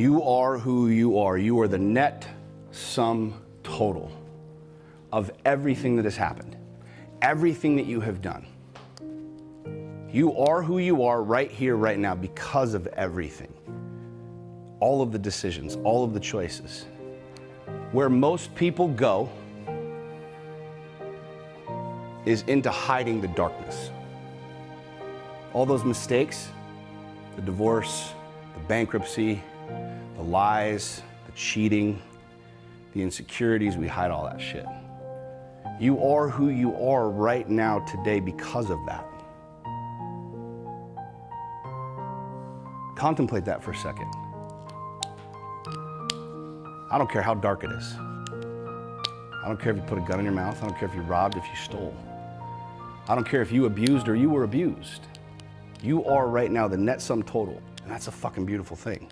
You are who you are. You are the net sum total of everything that has happened, everything that you have done. You are who you are right here, right now, because of everything. All of the decisions, all of the choices. Where most people go is into hiding the darkness. All those mistakes, the divorce, the bankruptcy, the lies, the cheating, the insecurities, we hide all that shit. You are who you are right now, today, because of that. Contemplate that for a second. I don't care how dark it is. I don't care if you put a gun in your mouth. I don't care if you robbed, if you stole. I don't care if you abused or you were abused. You are right now the net sum total, and that's a fucking beautiful thing.